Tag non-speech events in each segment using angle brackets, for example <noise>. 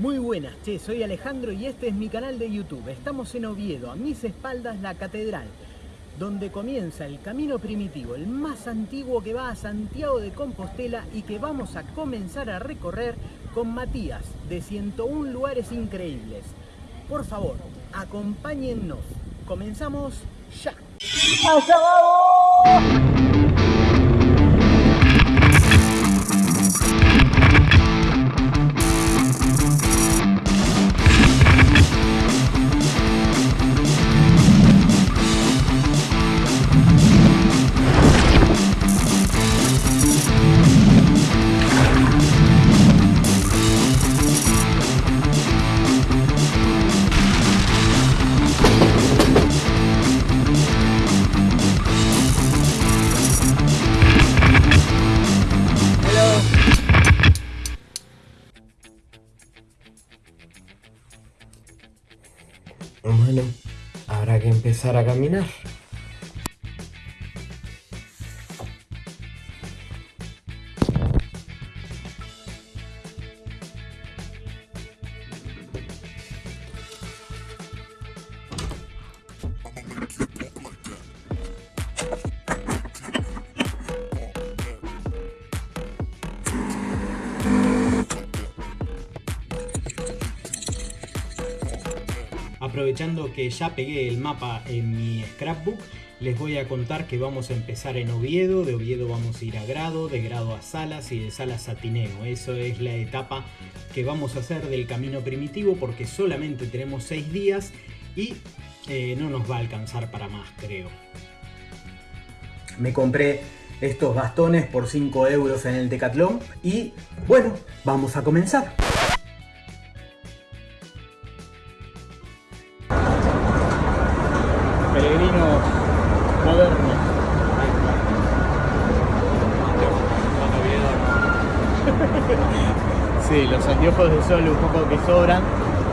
Muy buenas, che, soy Alejandro y este es mi canal de YouTube. Estamos en Oviedo, a mis espaldas la catedral, donde comienza el camino primitivo, el más antiguo que va a Santiago de Compostela y que vamos a comenzar a recorrer con Matías, de 101 lugares increíbles. Por favor, acompáñennos. Comenzamos ya. Bueno, habrá que empezar a caminar. Aprovechando que ya pegué el mapa en mi scrapbook, les voy a contar que vamos a empezar en Oviedo, de Oviedo vamos a ir a Grado, de Grado a Salas y de Salas a Tineo. Eso es la etapa que vamos a hacer del camino primitivo porque solamente tenemos 6 días y eh, no nos va a alcanzar para más, creo. Me compré estos bastones por 5 euros en el Decathlon y bueno, vamos a comenzar. Sol un poco que sobran,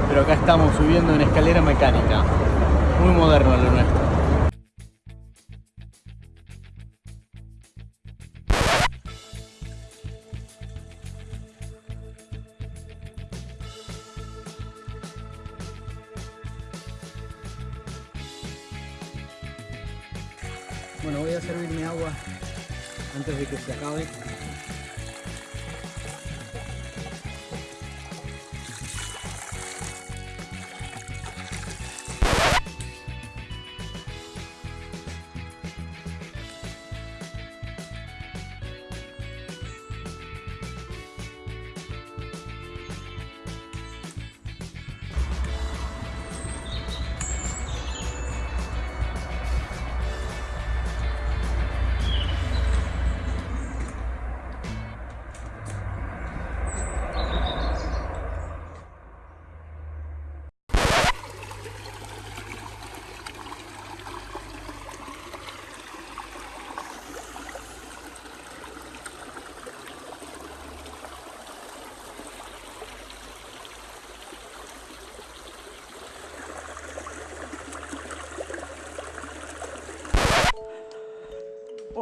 pero acá estamos subiendo en escalera mecánica. Muy moderno lo nuestro. Bueno, voy a servirme agua antes de que se acabe.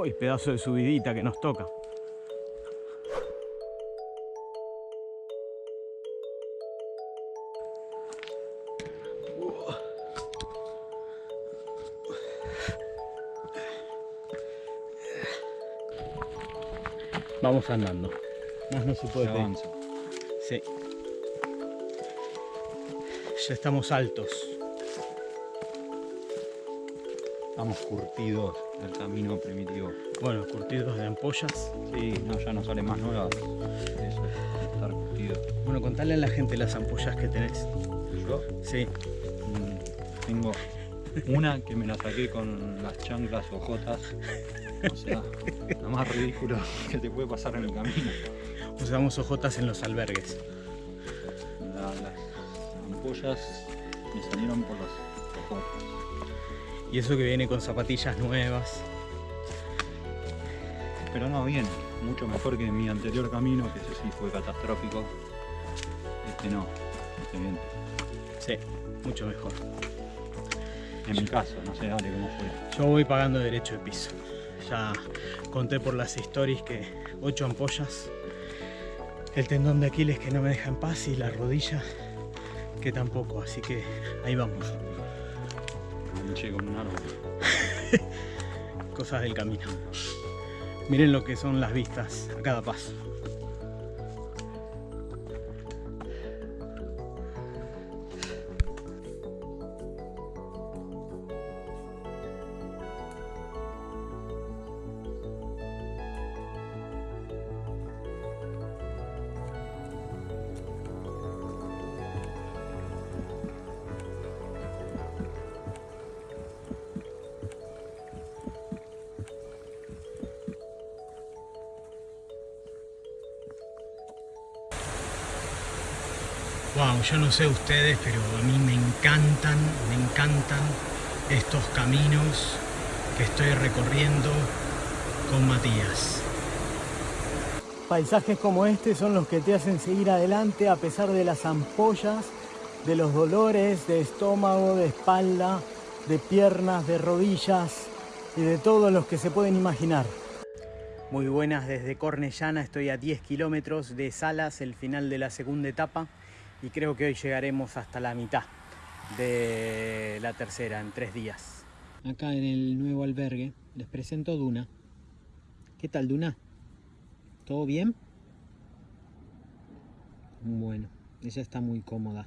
Uy, pedazo de subidita que nos toca. Vamos andando. Más no se puede pedir. Sí. Ya estamos altos. Estamos curtidos del camino primitivo. Bueno, curtidos de ampollas. Sí, no, ya no sale más nuevas. Eso es, estar curtido. Bueno, contale a la gente las ampollas que tenés. Yo Sí. mm, tengo una que me la saqué con las chanclas ojotas. O sea, lo más ridículo que te puede pasar en el camino. Usamos ojotas en los albergues. La- las ampollas me salieron por las ojotas. Y eso que viene con zapatillas nuevas. Pero no, bien, mucho mejor que mi anterior camino, que ese sí fue catastrófico. Este no, este bien. Sí, mucho mejor. En mi caso, no sé, dale cómo fue. Yo voy pagando derecho de piso. Ya conté por las stories que 8 ampollas el tendón de Aquiles que no me deja en paz y la rodilla que tampoco, así que ahí vamos. Con un árbol. <laughs> Cosas del camino. Miren lo que son las vistas a cada paso. Wow, yo no sé ustedes, pero a mí me encantan, me encantan estos caminos que estoy recorriendo con Matías. Paisajes como este son los que te hacen seguir adelante a pesar de las ampollas, de los dolores de estómago, de espalda, de piernas, de rodillas y de todos los que se pueden imaginar. Muy buenas desde Cornellana, estoy a 10 kilómetros de Salas, el final de la segunda etapa y creo que hoy llegaremos hasta la mitad de la tercera en tres días. Acá en el nuevo albergue les presento Duna. ¿Qué tal Duna? ¿Todo bien? Bueno, ella está muy cómoda.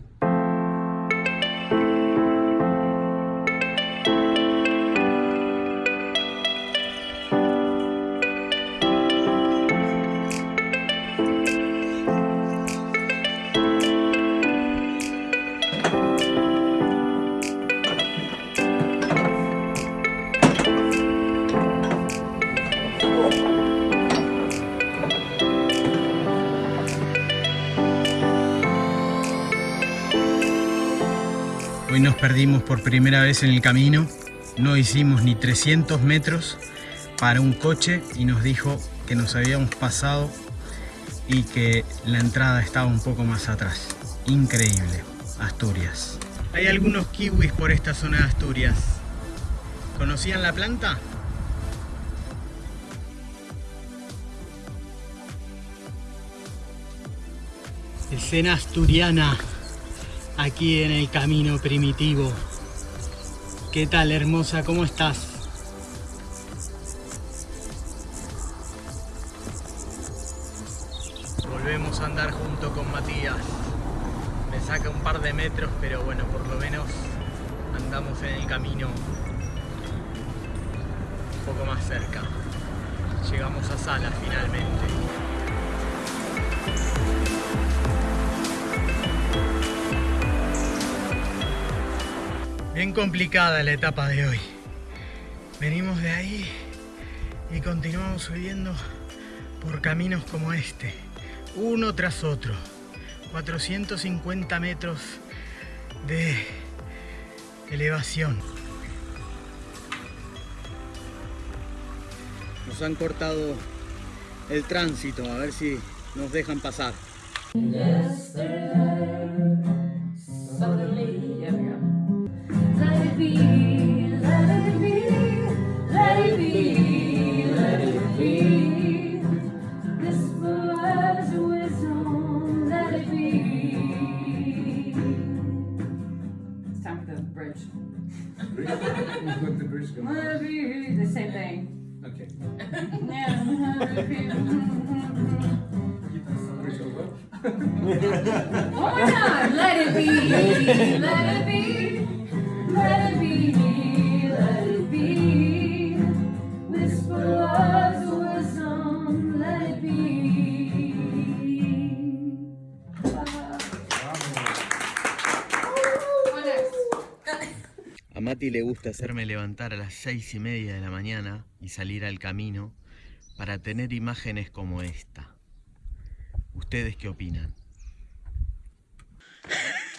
Perdimos por primera vez en el camino, no hicimos ni 300 metros para un coche y nos dijo que nos habíamos pasado y que la entrada estaba un poco más atrás. Increíble, Asturias. Hay algunos kiwis por esta zona de Asturias. ¿Conocían la planta? Escena asturiana aquí en el camino primitivo. ¿Qué tal, hermosa? ¿Cómo estás? Volvemos a andar junto con Matías. Me saca un par de metros, pero bueno, por lo menos andamos en el camino un poco más cerca. Llegamos a Sala finalmente. Bien complicada la etapa de hoy. Venimos de ahí y continuamos subiendo por caminos como este, uno tras otro. 450 metros de elevación. Nos han cortado el tránsito, a ver si nos dejan pasar. The same thing. Okay. <laughs> Why not? Let it be, let it be, let it be, A Mati le gusta hacerme levantar a las seis y media de la mañana y salir al camino para tener imágenes como esta. ¿Ustedes qué opinan?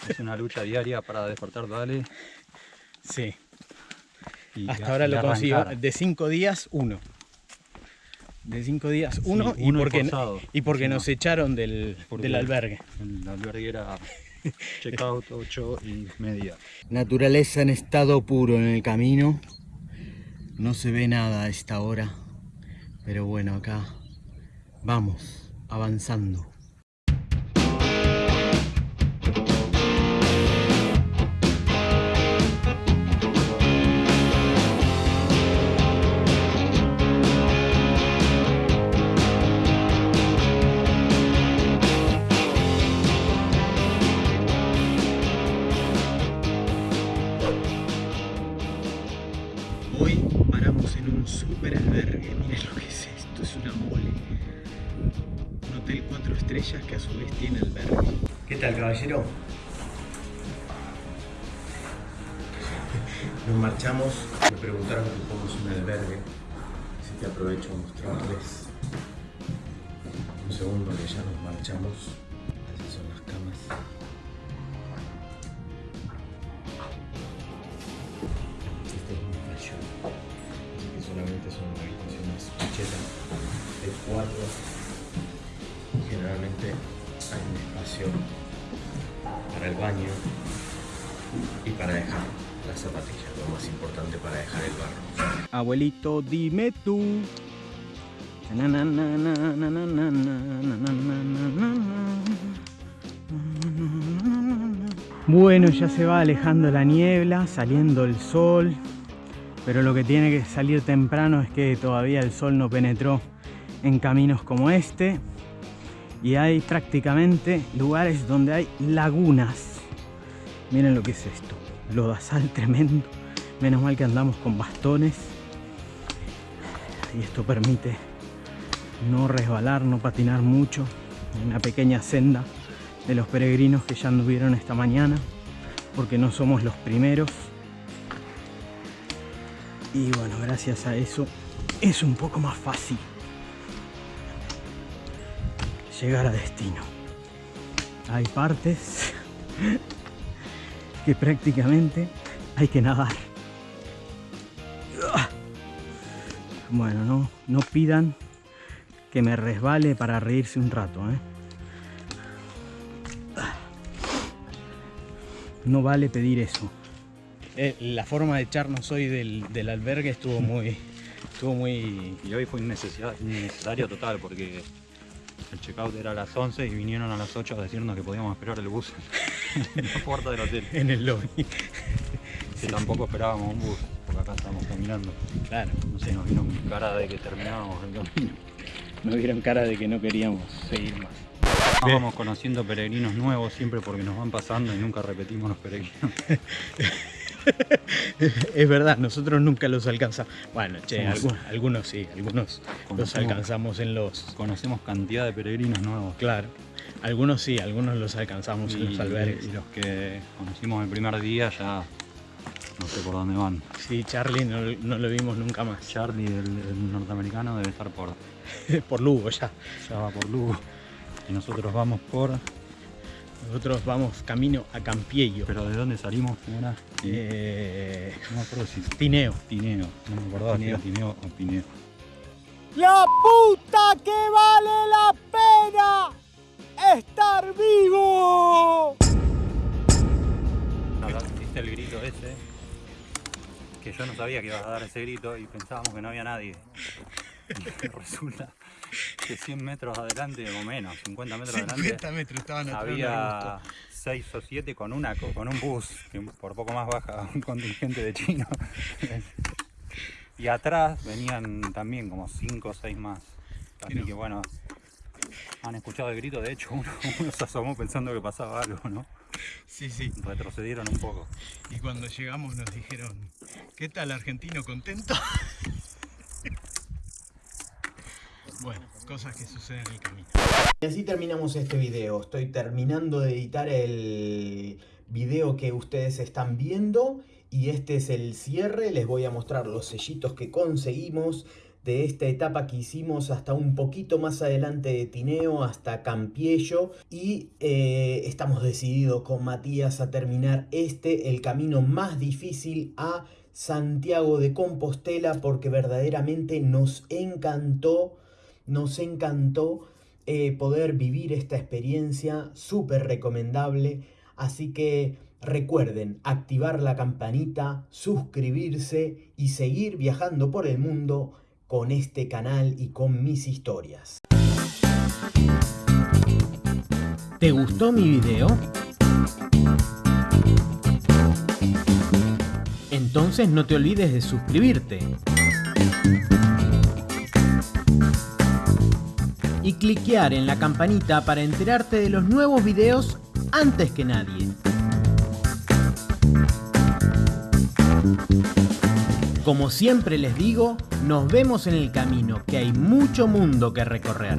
Es una lucha diaria para despertar, dale. Sí, y hasta ahora lo consigo. De cinco días, uno. De cinco días, uno. Sí, uno y porque, y porque Sí, nos no. echaron del, Porque del albergue. El albergue era <laughs> checkout 8 y media. Naturaleza en estado puro en el camino. No se ve nada a esta hora. Pero bueno, acá vamos, avanzando. Tal, caballero? <laughs> Nos marchamos, me preguntaron que somos un albergue, así que aprovecho a mostrarles un segundo que ya nos marchamos. Así son las camas. Este es un fallo, así que solamente son habitaciones chetas de cuatro hay un espacio para el baño y para dejar las zapatillas, lo más importante para dejar el barro. Abuelito, dime tú. Bueno, ya se va alejando la niebla, saliendo el sol, pero lo que tiene que salir temprano es que todavía el sol no penetró en caminos como este y hay prácticamente lugares donde hay lagunas. Miren lo que es esto, lodazal <laughs> tremendo. Menos mal que andamos con bastones y esto permite no resbalar, no patinar mucho. Una pequeña senda de los peregrinos que ya anduvieron esta mañana, porque no somos los primeros. Y bueno, gracias a eso es un poco más fácil llegar a destino. Hay partes que prácticamente hay que nadar. Bueno, no, no pidan que me resbale para reírse un rato, ¿eh? No vale pedir eso. Eh, la forma de echarnos hoy del, del albergue estuvo muy, estuvo muy Y hoy fue innecesario, innecesario total porque el checkout era a las 11 y vinieron a las 8 a decirnos que podíamos esperar el bus <laughs> en la puerta del hotel. en el lobby. Que tampoco esperábamos un bus, porque acá estamos caminando. Claro, No sé, nos vino con cara de que terminábamos el camino. nos dieron cara de que no queríamos seguir más. Vamos conociendo peregrinos nuevos siempre porque nos van pasando y nunca repetimos los peregrinos. <laughs> <laughs> Es verdad, nosotros nunca los alcanzamos. Bueno, che, algunos, algunos sí, algunos los alcanzamos en los. Conocemos cantidad de peregrinos nuevos. Claro, algunos sí, algunos los alcanzamos en Y, los albergues. y los que conocimos el primer día ya no sé por dónde van. Sí, Charlie no, no lo vimos nunca más. Charlie, el, el norteamericano, debe estar por, <laughs> Por Lugo ya. ya va por Lugo. Y nosotros vamos por... Nosotros vamos camino a Campiello. ¿Pero de dónde salimos? ¿Cómo era? Eh, No me acuerdo si... Tineo. Tineo. No me acordaba si era Tineo o Pineo. ¡La puta que vale la pena estar vivo! Hiciste el grito ese, que yo no sabía que ibas a dar ese grito y pensábamos que no había nadie. Y <laughs> resulta que 100 metros adelante, o menos, 50 metros adelante, metros estaban había 6 o 7 con, una, co- con un bus, que por poco más baja <laughs> un contingente de chinos. Y atrás venían también como 5 o 6 más. Así que bueno, han escuchado el grito, de hecho <laughs> uno, uno se asomó pensando que pasaba algo, ¿no? Sí, sí. Retrocedieron un poco. Y cuando llegamos nos dijeron, ¿qué tal argentino contento? <laughs> bueno, cosas que suceden en el camino. Y así terminamos este video. Estoy terminando de editar el video que ustedes están viendo y este es el cierre. Les voy a mostrar los sellitos que conseguimos de esta etapa que hicimos hasta un poquito más adelante de Tineo, hasta Campiello. Y eh, estamos decididos con Matías a terminar este, el camino más difícil a Santiago de Compostela, porque verdaderamente nos encantó, nos encantó eh, poder vivir esta experiencia súper recomendable. Así que recuerden activar la campanita, suscribirse y seguir viajando por el mundo con este canal y con mis historias. ¿Te gustó mi video? Entonces no te olvides de suscribirte. Y cliquear en la campanita para enterarte de los nuevos videos antes que nadie. Como siempre les digo, nos vemos en el camino, que hay mucho mundo que recorrer.